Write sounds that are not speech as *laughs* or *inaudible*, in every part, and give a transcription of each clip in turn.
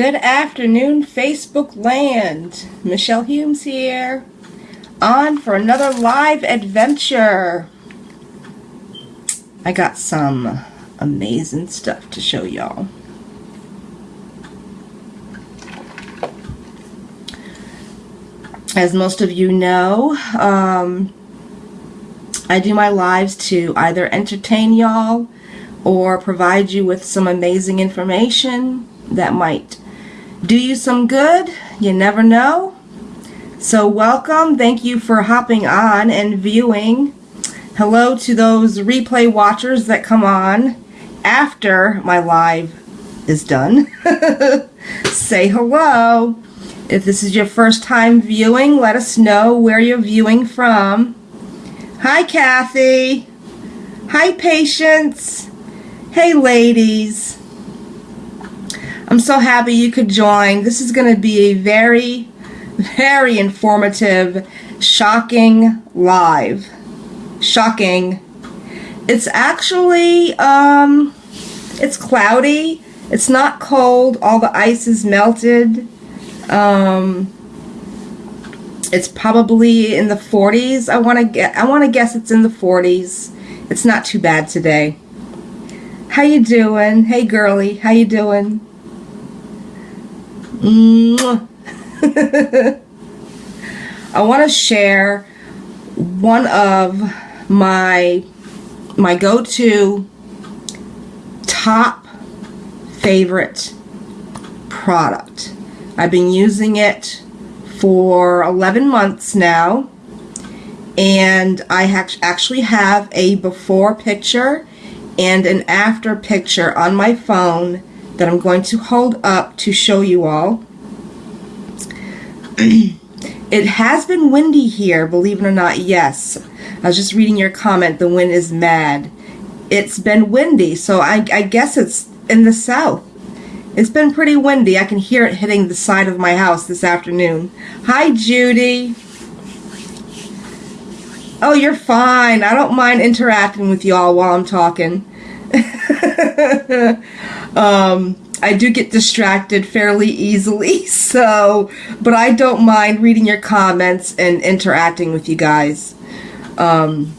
Good afternoon, Facebook land. Michelle Humes here, on for another live adventure. I got some amazing stuff to show y'all. As most of you know, um, I do my lives to either entertain y'all or provide you with some amazing information that might do you some good. You never know. So welcome. Thank you for hopping on and viewing. Hello to those replay watchers that come on after my live is done. *laughs* Say hello. If this is your first time viewing, let us know where you're viewing from. Hi, Kathy. Hi, Patience. Hey, ladies. I'm so happy you could join. This is going to be a very, very informative, shocking live. Shocking. It's actually, um, it's cloudy. It's not cold. All the ice is melted. Um, it's probably in the 40s. I want to get. I want to guess it's in the 40s. It's not too bad today. How you doing? Hey, girly. How you doing? *laughs* I want to share one of my my go-to top favorite product. I've been using it for 11 months now and I actually have a before picture and an after picture on my phone that I'm going to hold up to show you all. *clears throat* it has been windy here, believe it or not, yes. I was just reading your comment, the wind is mad. It's been windy, so I, I guess it's in the south. It's been pretty windy. I can hear it hitting the side of my house this afternoon. Hi, Judy. Oh, you're fine. I don't mind interacting with y'all while I'm talking. *laughs* um, I do get distracted fairly easily, *laughs* so, but I don't mind reading your comments and interacting with you guys. Um,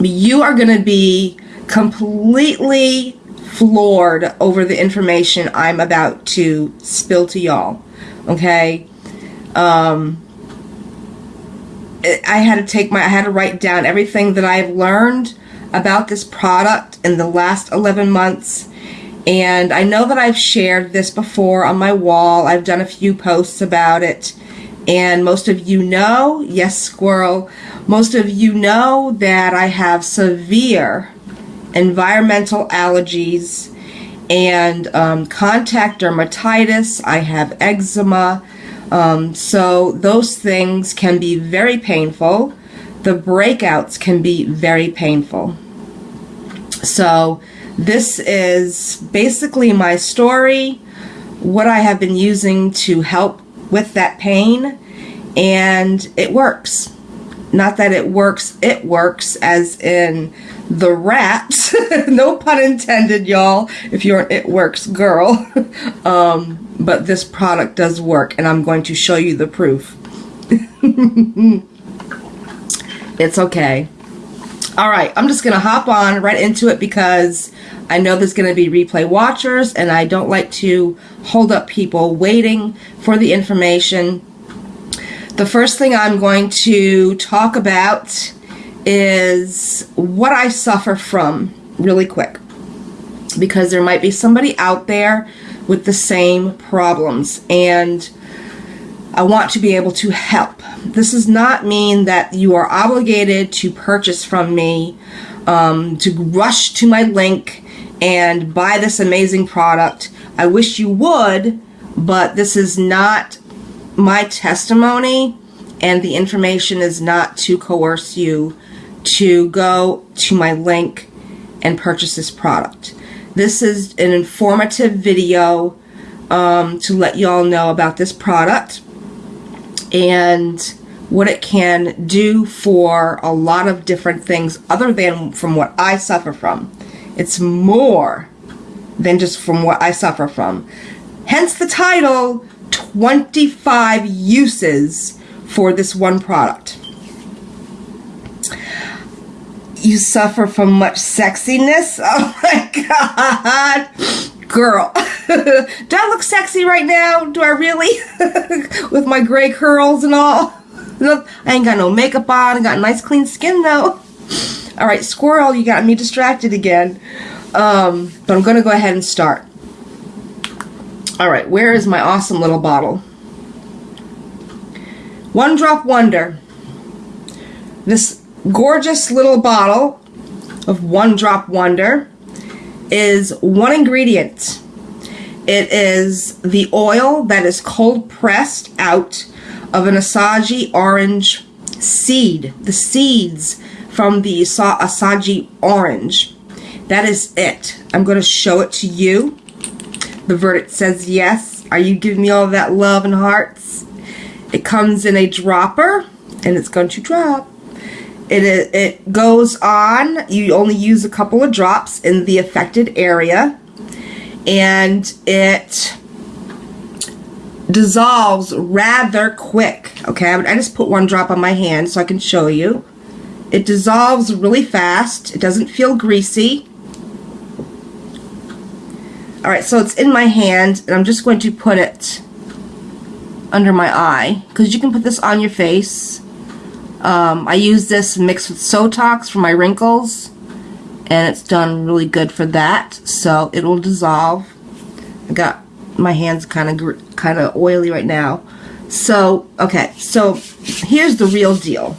you are going to be completely floored over the information I'm about to spill to y'all. Okay? Um, I had to take my, I had to write down everything that I've learned about this product in the last 11 months. And I know that I've shared this before on my wall. I've done a few posts about it. And most of you know, yes, squirrel, most of you know that I have severe environmental allergies and um, contact dermatitis. I have eczema. Um, so those things can be very painful. The breakouts can be very painful. So this is basically my story, what I have been using to help with that pain, and it works. Not that it works, it works as in the rats. *laughs* no pun intended, y'all, if you're an it works girl. *laughs* um, but this product does work, and I'm going to show you the proof. *laughs* it's okay. All right, I'm just going to hop on right into it because I know there's going to be replay watchers and I don't like to hold up people waiting for the information. The first thing I'm going to talk about is what I suffer from really quick because there might be somebody out there with the same problems and I want to be able to help. This does not mean that you are obligated to purchase from me, um, to rush to my link and buy this amazing product. I wish you would, but this is not my testimony and the information is not to coerce you to go to my link and purchase this product. This is an informative video um, to let you all know about this product and what it can do for a lot of different things other than from what I suffer from. It's more than just from what I suffer from. Hence the title 25 uses for this one product. You suffer from much sexiness? *laughs* Oh my god. Girl. *laughs* Do I look sexy right now? Do I really? *laughs* With my gray curls and all? Look, I ain't got no makeup on. I got nice clean skin though. Alright, squirrel, you got me distracted again. Um, but I'm going to go ahead and start. Alright, where is my awesome little bottle? One Drop Wonder. This gorgeous little bottle of One Drop Wonder is one ingredient. It is the oil that is cold pressed out of an Asagi orange seed. The seeds from the Asagi orange. That is it. I'm going to show it to you. The verdict says yes. Are you giving me all that love and hearts? It comes in a dropper and it's going to drop. It, it goes on. You only use a couple of drops in the affected area and it dissolves rather quick. Okay, I just put one drop on my hand so I can show you. It dissolves really fast. It doesn't feel greasy. Alright, so it's in my hand and I'm just going to put it under my eye because you can put this on your face. Um, I use this mixed with Sotox for my wrinkles and it's done really good for that so it will dissolve. I got my hands kind of kind of oily right now. So, okay, so here's the real deal.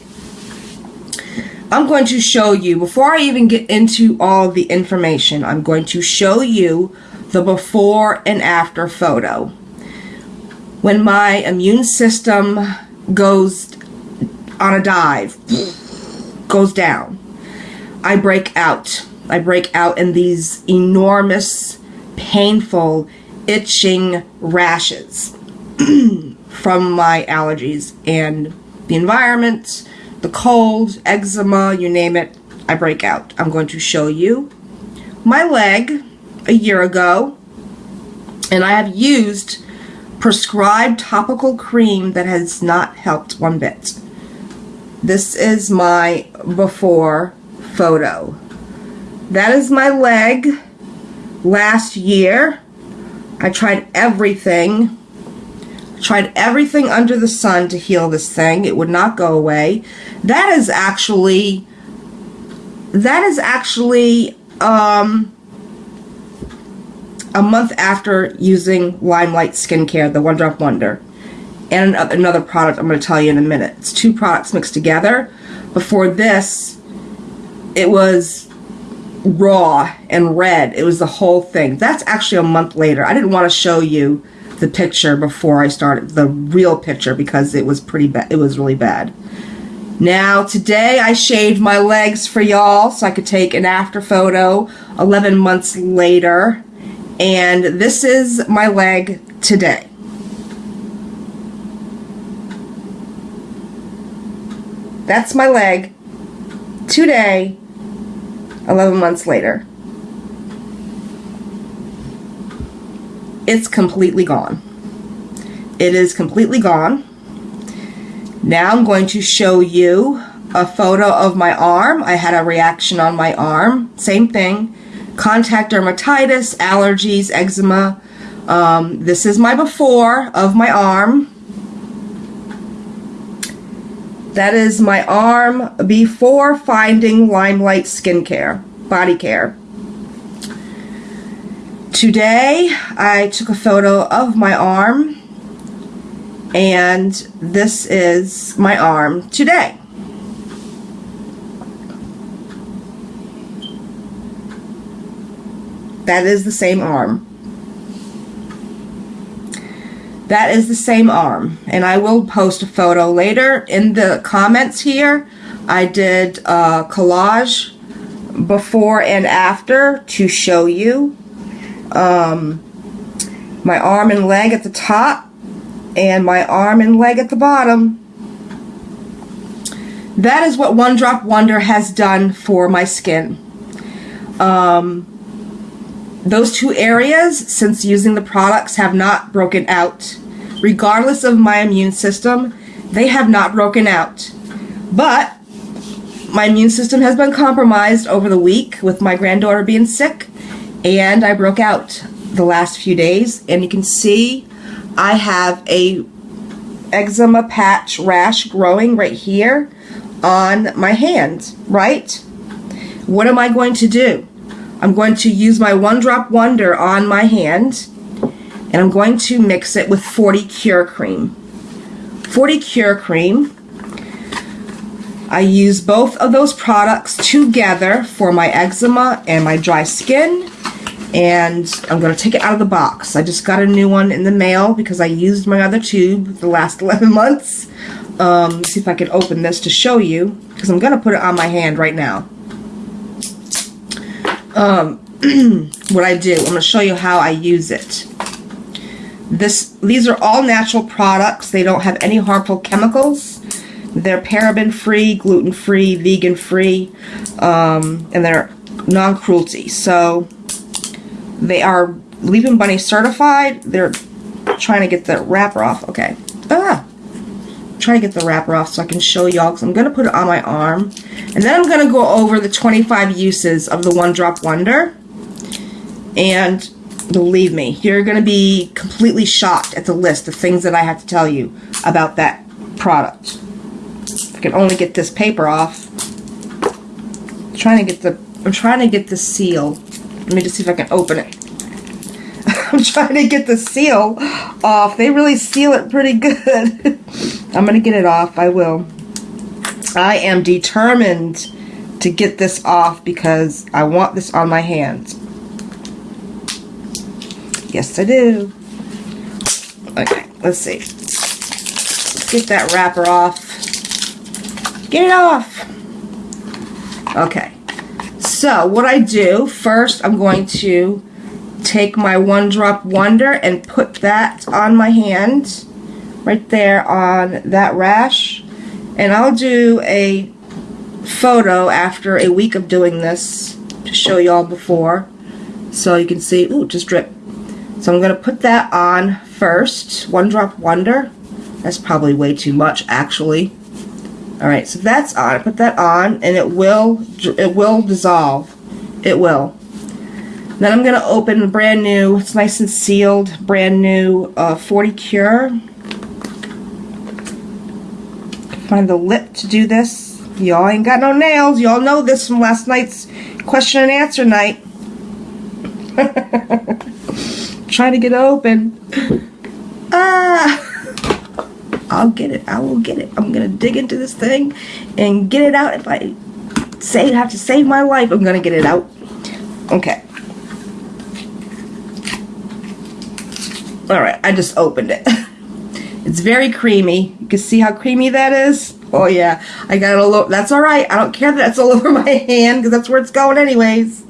I'm going to show you, before I even get into all the information, I'm going to show you the before and after photo. When my immune system goes on a dive, goes down, I break out. I break out in these enormous, painful, itching rashes *clears throat* from my allergies and the environment, the cold, eczema, you name it, I break out. I'm going to show you my leg a year ago and I have used prescribed topical cream that has not helped one bit. This is my before photo. That is my leg last year. I tried everything. tried everything under the sun to heal this thing. It would not go away. That is actually that is actually um a month after using Limelight Skincare, the One Drop Wonder. And another product I'm going to tell you in a minute. It's two products mixed together. Before this, it was raw and red. It was the whole thing. That's actually a month later. I didn't want to show you the picture before I started, the real picture, because it was pretty bad. It was really bad. Now, today I shaved my legs for y'all so I could take an after photo 11 months later. And this is my leg today. That's my leg today, 11 months later. It's completely gone. It is completely gone. Now I'm going to show you a photo of my arm. I had a reaction on my arm. Same thing contact dermatitis, allergies, eczema. Um, this is my before of my arm. That is my arm before finding Limelight Skincare, body care. Today, I took a photo of my arm, and this is my arm today. That is the same arm. That is the same arm. And I will post a photo later in the comments here. I did a collage before and after to show you um, my arm and leg at the top and my arm and leg at the bottom. That is what One Drop Wonder has done for my skin. Um, those two areas, since using the products, have not broken out. Regardless of my immune system, they have not broken out. But my immune system has been compromised over the week with my granddaughter being sick, and I broke out the last few days. And you can see I have a eczema patch rash growing right here on my hand, right? What am I going to do? I'm going to use my One Drop Wonder on my hand and I'm going to mix it with 40 Cure Cream. 40 Cure Cream. I use both of those products together for my eczema and my dry skin and I'm going to take it out of the box. I just got a new one in the mail because I used my other tube the last *laughs* 11 months. Um, see if I can open this to show you because I'm going to put it on my hand right now. Um, *clears throat* what I do, I'm going to show you how I use it. This, These are all natural products. They don't have any harmful chemicals. They're paraben free, gluten free, vegan free, um, and they're non-cruelty. So they are Leaping Bunny certified. They're trying to get the wrapper off. Okay. Ah! Trying to get the wrapper off so I can show y'all because I'm going to put it on my arm. And then I'm going to go over the 25 uses of the One Drop Wonder. And believe me, you're going to be completely shocked at the list of things that I have to tell you about that product. I can only get this paper off. I'm trying to get the I'm trying to get the seal let me just see if I can open it. *laughs* I'm trying to get the seal off. They really seal it pretty good. *laughs* I'm going to get it off. I will. I am determined to get this off because I want this on my hands. Yes, I do. Okay, let's see. Let's get that wrapper off. Get it off. Okay. So what I do, first I'm going to take my One Drop Wonder and put that on my hand, right there on that rash. And I'll do a photo after a week of doing this to show y'all before. So you can see, ooh, just drip. So I'm to put that on first, One Drop Wonder. That's probably way too much, actually. Alright, so that's on. I Put that on, and it will it will dissolve. It will. Then I'm to open brand new, it's nice and sealed, brand new uh, 40 Cure. Find the lip to do this. Y'all ain't got no nails. Y'all know this from last night's question and answer night. *laughs* Trying to get open. Ah! I'll get it. I will get it. I'm going to dig into this thing and get it out. If I say have to save my life, I'm going to get it out. Okay. Alright, I just opened it. *laughs* it's very creamy. You can see how creamy that is. Oh yeah, I got all over. That's alright. I don't care that that's all *laughs* over my hand because that's where it's going anyways.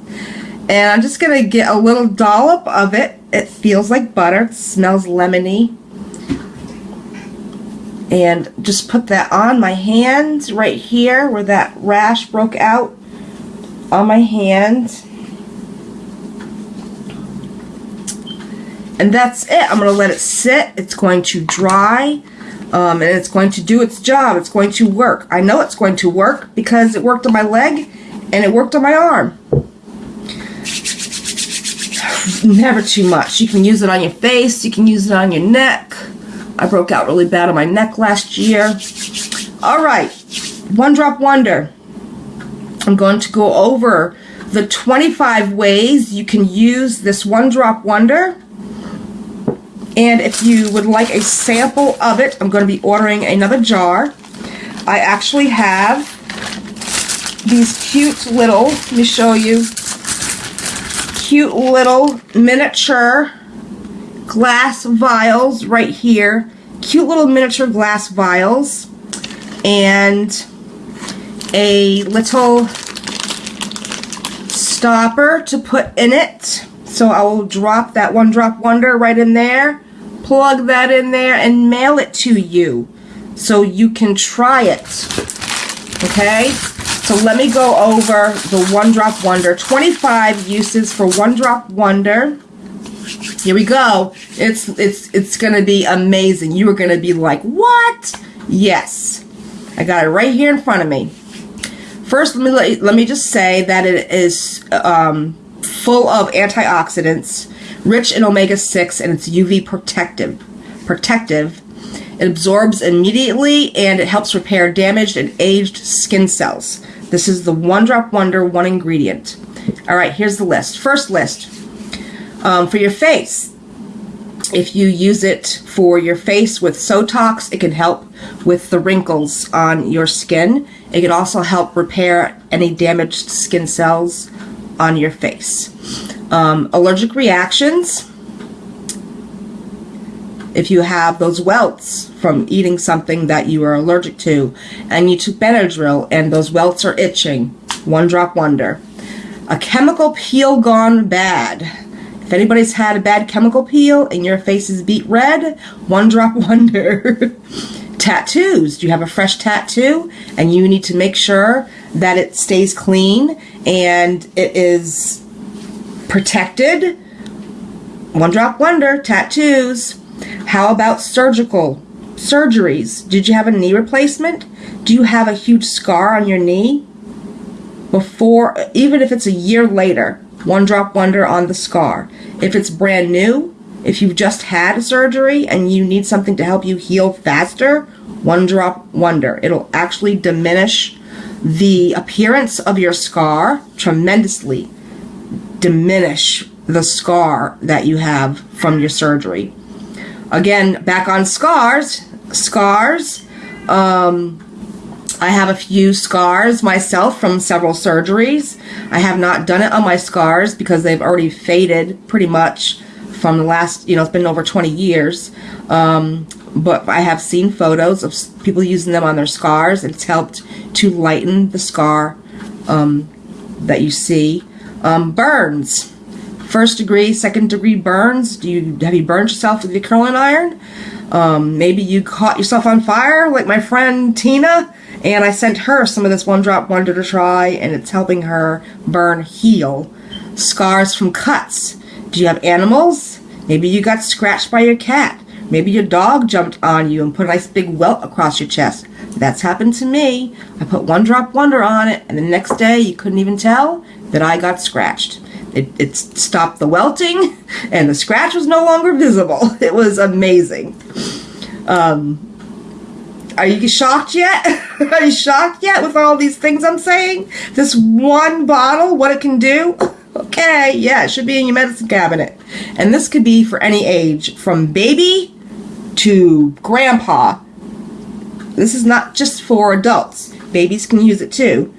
And I'm just going to get a little dollop of it. It feels like butter. It smells lemony and just put that on my hand right here where that rash broke out on my hand and that's it. I'm going to let it sit. It's going to dry um, and it's going to do its job. It's going to work. I know it's going to work because it worked on my leg and it worked on my arm. *sighs* Never too much. You can use it on your face. You can use it on your neck. I broke out really bad on my neck last year. All right, One Drop Wonder. I'm going to go over the 25 ways you can use this One Drop Wonder. And if you would like a sample of it, I'm going to be ordering another jar. I actually have these cute little, let me show you, cute little miniature glass vials right here. Cute little miniature glass vials. And a little stopper to put in it. So I will drop that one drop wonder right in there. Plug that in there and mail it to you. So you can try it. Okay? So let me go over the One Drop Wonder. 25 uses for One Drop Wonder. Here we go. It's it's it's gonna be amazing. You are gonna be like, what? Yes. I got it right here in front of me. First, let me let, let me just say that it is um, full of antioxidants, rich in omega-6, and it's UV protective. Protective. It absorbs immediately, and it helps repair damaged and aged skin cells. This is the One Drop Wonder one ingredient. All right, here's the list. First list. Um, for your face, if you use it for your face with Sotox, it can help with the wrinkles on your skin. It can also help repair any damaged skin cells on your face. Um, allergic reactions. If you have those welts from eating something that you are allergic to and you took Benadryl and those welts are itching, one drop wonder. A chemical peel gone bad if anybody's had a bad chemical peel and your face is beet red, one drop *laughs* wonder. Tattoos. Do you have a fresh tattoo and you need to make sure that it stays clean and it is protected? One drop wonder. Tattoos. How about surgical surgeries? Did you have a knee replacement? Do you have a huge scar on your knee? Before, even if it's a year later, one Drop Wonder on the scar. If it's brand new, if you've just had surgery and you need something to help you heal faster, One Drop Wonder. It'll actually diminish the appearance of your scar tremendously. Diminish the scar that you have from your surgery. Again, back on scars. Scars. Um, I have a few scars myself from several surgeries. I have not done it on my scars because they've already faded pretty much from the last, you know, it's been over 20 years. Um, but I have seen photos of people using them on their scars. It's helped to lighten the scar um, that you see. Um, burns. First degree, second degree burns. Do you have you burned yourself with your curling iron? Um, maybe you caught yourself on fire like my friend Tina and I sent her some of this One Drop Wonder to try, and it's helping her burn heal. Scars from cuts. Do you have animals? Maybe you got scratched by your cat. Maybe your dog jumped on you and put a nice big welt across your chest. That's happened to me. I put One Drop Wonder on it, and the next day you couldn't even tell that I got scratched. It, it stopped the welting, *laughs* and the scratch was no longer visible. *laughs* It was amazing. Um, are you shocked yet? *laughs* Are you shocked yet with all these things I'm saying? This one bottle, what it can do? Okay, yeah, it should be in your medicine cabinet. And this could be for any age, from baby to grandpa. This is not just for adults. Babies can use it too.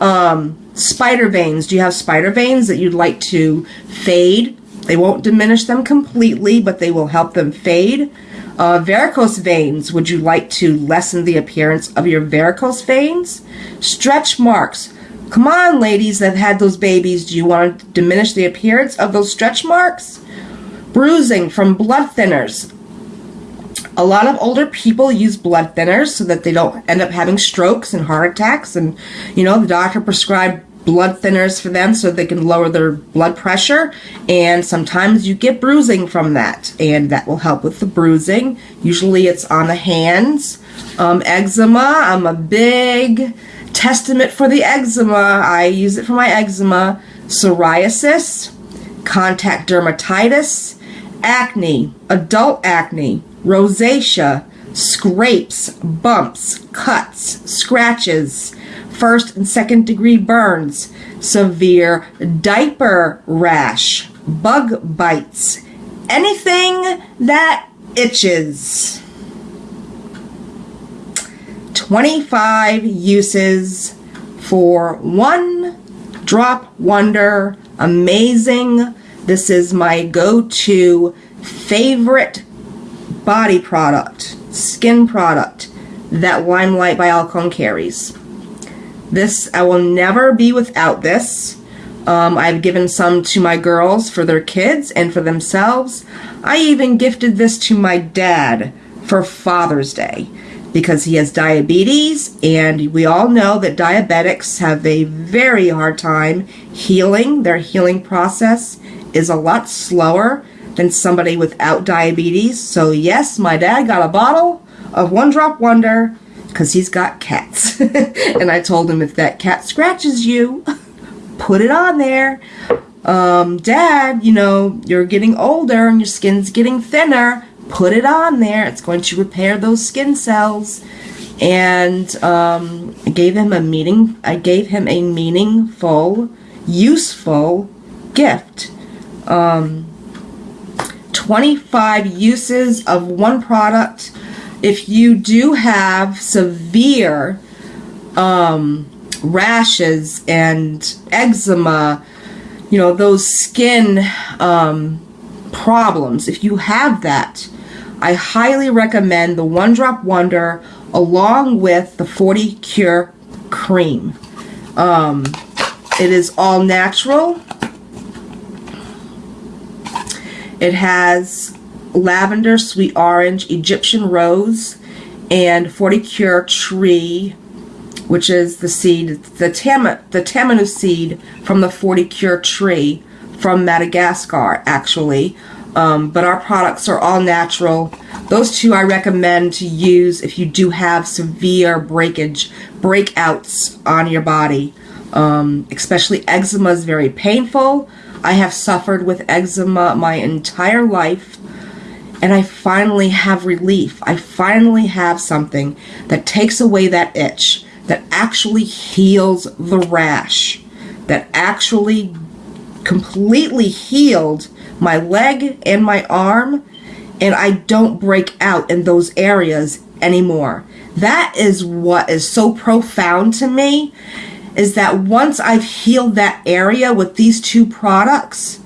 Um, spider veins. Do you have spider veins that you'd like to fade? They won't diminish them completely, but they will help them fade. Uh, varicose veins. Would you like to lessen the appearance of your varicose veins? Stretch marks. Come on, ladies that have had those babies. Do you want to diminish the appearance of those stretch marks? Bruising from blood thinners. A lot of older people use blood thinners so that they don't end up having strokes and heart attacks. And, you know, the doctor prescribed blood thinners for them so they can lower their blood pressure. And sometimes you get bruising from that and that will help with the bruising. Usually it's on the hands. Um, eczema I'm a big testament for the eczema. I use it for my eczema. Psoriasis contact dermatitis acne adult acne rosacea scrapes bumps cuts scratches first and second degree burns, severe diaper rash, bug bites, anything that itches. 25 uses for one drop wonder amazing this is my go-to favorite body product skin product that limelight by alcone carries this, I will never be without this. Um, I've given some to my girls for their kids and for themselves. I even gifted this to my dad for Father's Day. because he has diabetes, and we all know that diabetics have a very hard time healing. Their healing process is a lot slower than somebody without diabetes. So, yes, my dad got a bottle of One Drop Wonder because he's got cats. *laughs* and I told him if that cat scratches you, *laughs* put it on there. Um, Dad, you know, you're getting older and your skin's getting thinner put it on there. It's going to repair those skin cells. And um, I gave him a meaning. I gave him a meaningful, useful gift. Um, 25 uses of one product. If you do have severe um, rashes and eczema, you know, those skin um, problems, if you have that, I highly recommend the One Drop Wonder along with the 40 Cure Cream. Um, it is all natural. It has lavender, sweet orange, Egyptian rose, and 40 Cure tree, which is the seed, the, tam the tamanu seed from the 40 Cure tree from Madagascar, actually. Um, but our products are all natural. Those two I recommend to use if you do have severe breakage, breakouts on your body. Um, especially eczema is very painful. I have suffered with eczema my entire life and I finally have relief. I finally have something that takes away that itch, that actually heals the rash, that actually completely healed my leg and my arm, and I don't break out in those areas anymore. That is what is so profound to me is that once I've healed that area with these two products,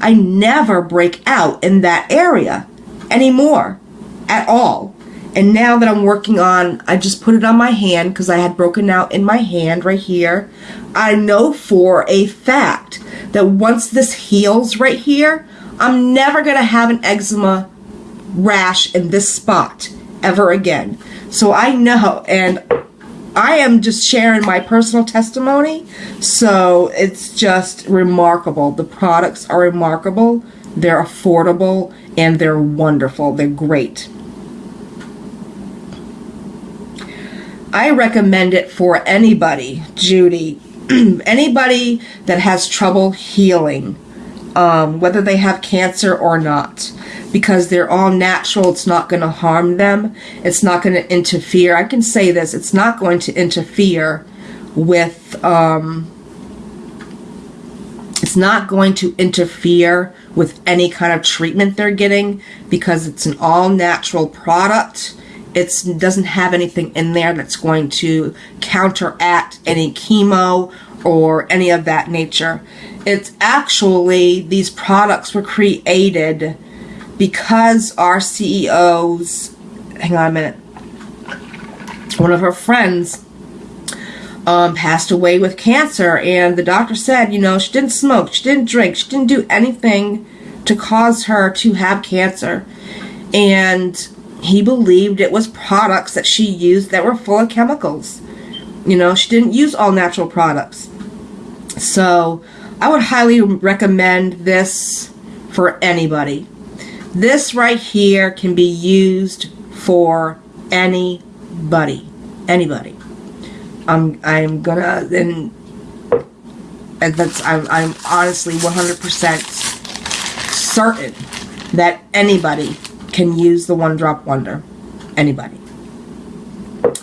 I never break out in that area anymore at all. And now that I'm working on, I just put it on my hand because I had broken out in my hand right here. I know for a fact that once this heals right here, I'm never going to have an eczema rash in this spot ever again. So I know, and I am just sharing my personal testimony. So it's just remarkable. The products are remarkable, they're affordable, and they're wonderful. They're great. I recommend it for anybody, Judy, *clears throat* anybody that has trouble healing um, whether they have cancer or not because they're all natural. It's not going to harm them. It's not going to interfere. I can say this. It's not going to interfere with, um, it's not going to interfere with any kind of treatment they're getting because it's an all natural product. It doesn't have anything in there that's going to counteract any chemo or any of that nature. It's actually, these products were created because our CEOs, hang on a minute, one of her friends um, passed away with cancer, and the doctor said, you know, she didn't smoke, she didn't drink, she didn't do anything to cause her to have cancer. And he believed it was products that she used that were full of chemicals. You know, she didn't use all natural products. So I would highly recommend this for anybody. This right here can be used for anybody. Anybody. I'm I'm gonna and that's I'm I'm honestly 100% certain that anybody can use the one drop wonder. Anybody.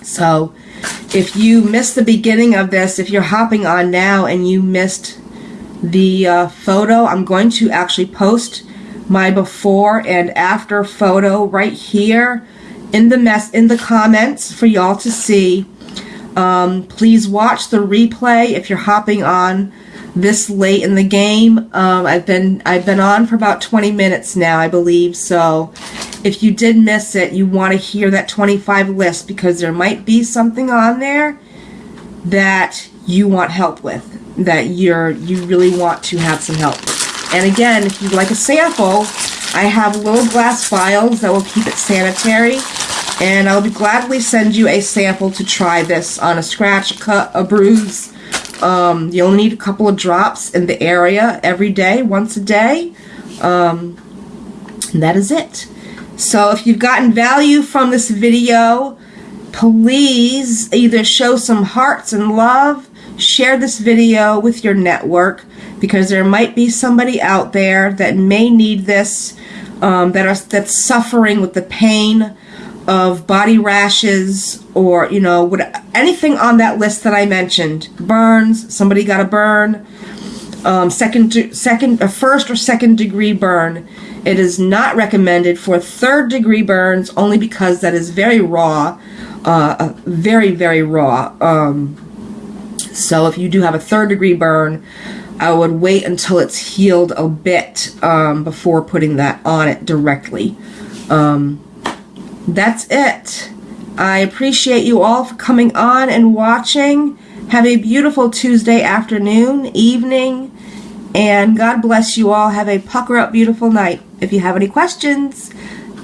So if you missed the beginning of this, if you're hopping on now and you missed the uh, photo, I'm going to actually post my before and after photo right here in the mess in the comments for y'all to see. Um, please watch the replay if you're hopping on this late in the game. Um, I've been I've been on for about 20 minutes now, I believe. So if you did miss it, you want to hear that 25 list because there might be something on there that you want help with, that you're you really want to have some help. And again, if you'd like a sample, I have little glass vials that will keep it sanitary. And I'll be gladly send you a sample to try this on a scratch, a cut, a bruise. Um, you'll need a couple of drops in the area every day, once a day. Um, and that is it. So if you've gotten value from this video, please either show some hearts and love, share this video with your network because there might be somebody out there that may need this um, that are that's suffering with the pain of body rashes or you know what anything on that list that I mentioned. Burns somebody got a burn. Um, second second a first or second degree burn. It is not recommended for third degree burns only because that is very raw uh, very very raw. Um, so if you do have a third degree burn I would wait until it's healed a bit um, before putting that on it directly. Um, that's it. I appreciate you all for coming on and watching. Have a beautiful Tuesday afternoon, evening, and God bless you all. Have a pucker up beautiful night. If you have any questions,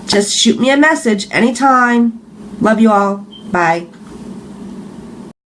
just shoot me a message anytime. Love you all. Bye.